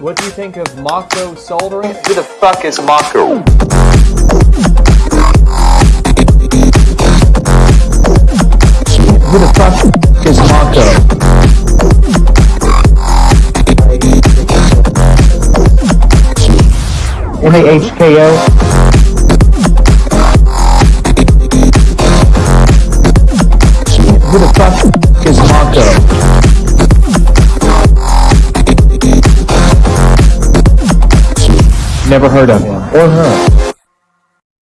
What do you think of Mako soldering? Who the fuck is Mako? Who the fuck is Mako? M-A-H-K-O? Who the fuck is Mako? Never heard of him or her.